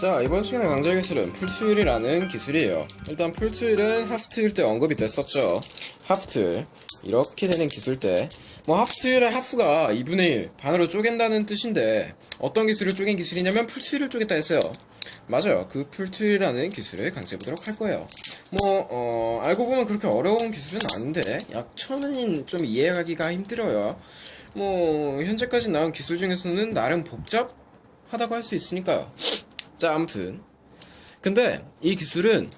자 이번 시간에 강좌 기술은 풀트윌이라는 기술이에요. 일단 풀트윌은 하프트윌 때 언급이 됐었죠. 하프트윌 이렇게 되는 기술 때 뭐 하프트윌의 하프가 2분의 1 반으로 쪼갠다는 뜻인데 어떤 기술을 쪼갠 기술이냐면 풀트윌을 쪼갰다 했어요. 맞아요. 그 풀트윌이라는 기술을 강조해보도록 할 거예요. 뭐 어, 알고 보면 그렇게 어려운 기술은 아닌데 약 처음엔 좀 이해하기가 힘들어요. 뭐 현재까지 나온 기술 중에서는 나름 복잡하다고 할 수 있으니까요 자 아무튼. 근데 이 기술은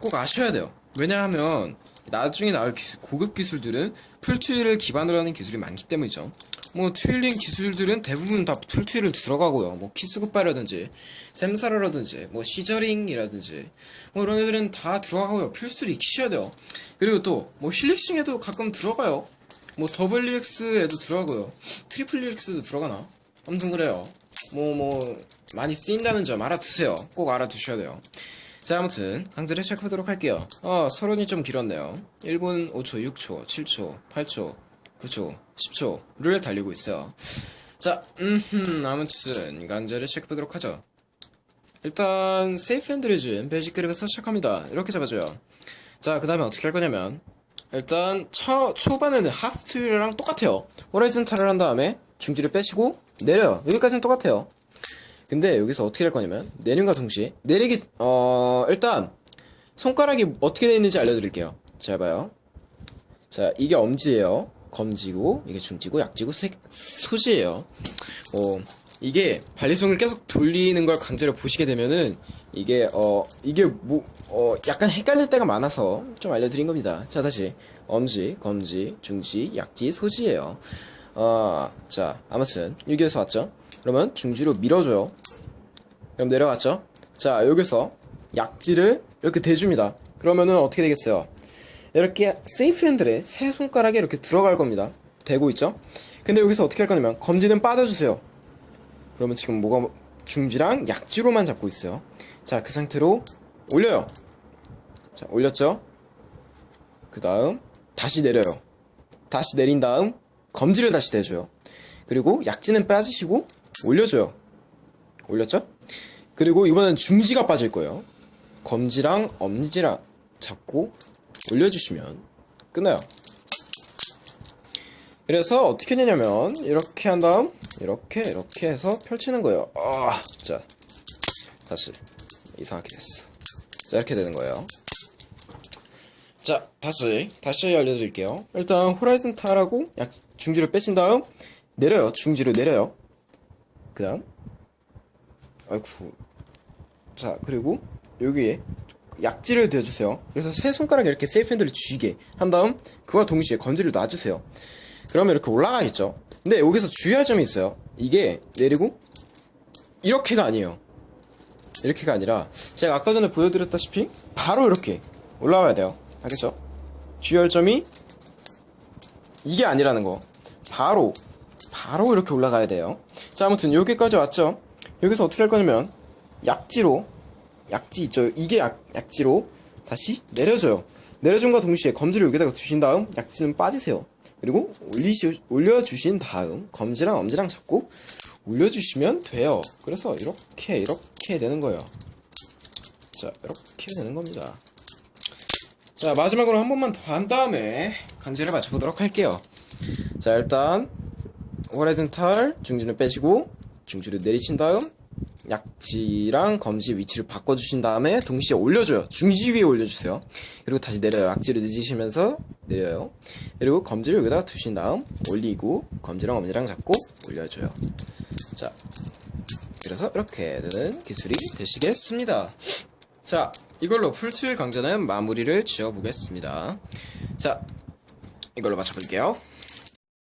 꼭 아셔야 돼요. 왜냐하면 나중에 나올 기술, 고급 기술들은 full twirl을 기반으로 하는 기술이 많기 때문이죠. 뭐 twirling 기술들은 대부분 다 full twirl을 들어가고요. 뭐 kiss goodbye라든지 샘사라라든지 뭐 scissoring이라든지 뭐 이런 애들은 다 들어가고요. 필수로 익히셔야 돼요. 그리고 또 뭐 helixing에도 가끔 들어가요. 뭐 double helix에도 들어가고요. triple helix도 들어가나? 아무튼 그래요. 뭐뭐 많이 쓰인다는 점 알아두세요. 꼭 알아두셔야 돼요. 자 아무튼 강좌를 시작하도록 할게요. 어 서론이 좀 길었네요. 1분 5초 6초 7초 8초 9초 10초를 달리고 있어요. 자 음흠 아무튼 강좌를 시작해보도록 하죠. 일단 safe handle 쥠 basic grip에서 시작합니다. 이렇게 잡아줘요. 자 그 다음에 어떻게 할 거냐면 일단 초, 초반에는 하프트윌이랑 똑같아요. 호라이즌 탈을 한 다음에 중지를 빼시고 내려요. 여기까지는 똑같아요 근데 여기서 어떻게 할 거냐면 내림과 동시에 내리기 어 일단 손가락이 어떻게 되어 있는지 알려드릴게요. 잘 봐요. 자 이게 엄지예요. 검지고 이게 중지고 약지고 세, 소지예요. 어 이게 발리송을 계속 돌리는 걸 강제로 보시게 되면은 이게 어 이게 뭐 어 약간 헷갈릴 때가 많아서 좀 알려드린 겁니다. 자 다시. 엄지 검지 중지 약지 소지예요. 어자 아무튼 여기에서 왔죠? 그러면 중지로 밀어줘요 그럼 내려갔죠? 자 여기서 약지를 이렇게 대줍니다. 그러면은 어떻게 되겠어요? 이렇게 세이프 핸들에 세 손가락에 이렇게 들어갈 겁니다. 대고 있죠? 근데 여기서 어떻게 할 거냐면 검지는 빠져주세요. 그러면 지금 뭐가 중지랑 약지로만 잡고 있어요. 자 그 상태로 올려요. 자 올렸죠? 그 다음 다시 내려요. 다시 내린 다음 검지를 다시 대줘요. 그리고 약지는 빠지시고 올려줘요. 올렸죠 그리고 이번엔 중지가 빠질 거예요. 검지랑 엄지랑 잡고 올려주시면 끝나요. 그래서 어떻게 되냐면 이렇게 한 다음 이렇게 이렇게 해서 펼치는 거예요. 아, 자 다시 이상하게 됐어. 자 이렇게 되는 거예요. 자 다시 다시 알려드릴게요. 일단 호라이즌 탈하고 약 중지를 빼신 다음 내려요. 중지를 내려요. 그 다음 아이쿠 자 그리고 여기에 약지를 대주세요. 그래서 세 손가락 이렇게 세이프 핸들을 쥐게 한 다음 그와 동시에 건지를 놔주세요. 그러면 이렇게 올라가겠죠. 근데 여기서 주의할 점이 있어요. 이게 내리고 이렇게가 아니에요. 이렇게가 아니라 제가 아까 전에 보여드렸다시피 바로 이렇게 올라와야 돼요. 알겠죠? 주의할 점이 이게 아니라는 거. 바로 바로 이렇게 올라가야 돼요. 자 아무튼 여기까지 왔죠? 여기서 어떻게 할 거냐면 약지로 약지 있죠. 이게 약, 약지로 다시 내려줘요. 내려줌과 동시에 검지를 여기다가 주신 다음 약지는 빠지세요. 그리고 올리시, 올려주신 다음 검지랑 엄지랑 잡고 올려주시면 돼요. 그래서 이렇게 이렇게 되는 거예요. 자 이렇게 되는 겁니다. 자 마지막으로 한 번만 더 한 다음에 간지를 맞춰보도록 할게요. 자 일단 호라이즌 탈 중지는 빼시고 중지를 내리친 다음 약지랑 검지 위치를 바꿔주신 다음에 동시에 올려줘요. 중지 위에 올려주세요. 그리고 다시 내려요. 약지를 늦으시면서 내려요. 그리고 검지를 여기다가 두신 다음 올리고 검지랑 엄지랑 잡고 올려줘요. 자 그래서 이렇게 되는 기술이 되시겠습니다. 자 이걸로 풀칠 강좌는 마무리를 지어 보겠습니다. 자 이걸로 맞춰볼게요